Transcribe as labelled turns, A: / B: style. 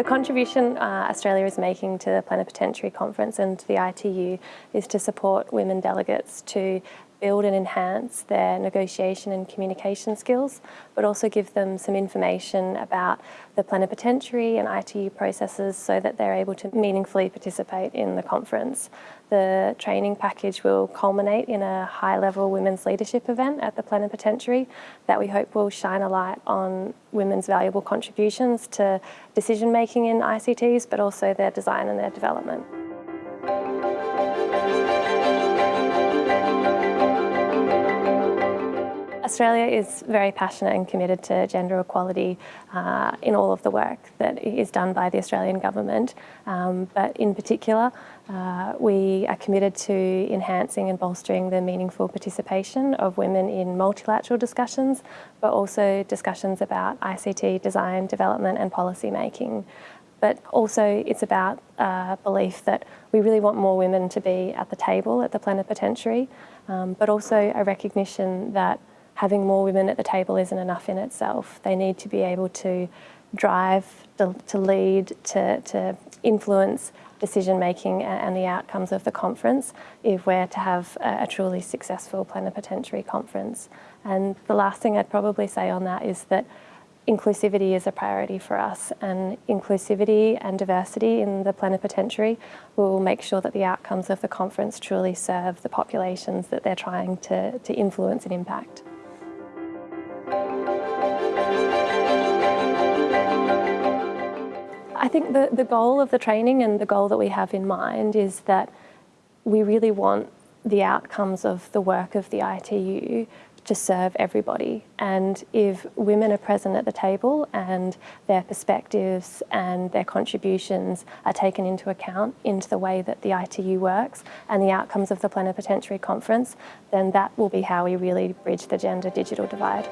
A: The contribution uh, Australia is making to the Plenipotentiary Conference and to the ITU is to support women delegates to build and enhance their negotiation and communication skills, but also give them some information about the plenipotentiary and ITU processes so that they're able to meaningfully participate in the conference. The training package will culminate in a high-level women's leadership event at the plenipotentiary that we hope will shine a light on women's valuable contributions to decision-making in ICTs, but also their design and their development. Australia is very passionate and committed to gender equality uh, in all of the work that is done by the Australian government, um, but in particular uh, we are committed to enhancing and bolstering the meaningful participation of women in multilateral discussions, but also discussions about ICT design, development and policy making. But also it's about uh, belief that we really want more women to be at the table at the plenipotentiary, um, but also a recognition that having more women at the table isn't enough in itself. They need to be able to drive, to, lead, to, to influence decision making and the outcomes of the conference if we're to have a, a, truly successful plenipotentiary conference. And the last thing I'd probably say on that is that inclusivity is a priority for us and inclusivity and diversity in the plenipotentiary will make sure that the outcomes of the conference truly serve the populations that they're trying to, to influence and impact. I think the, the goal of the training and the goal that we have in mind is that we really want the outcomes of the work of the ITU to serve everybody. And if women are present at the table and their perspectives and their contributions are taken into account into the way that the ITU works and the outcomes of the plenipotentiary conference, then that will be how we really bridge the gender digital divide.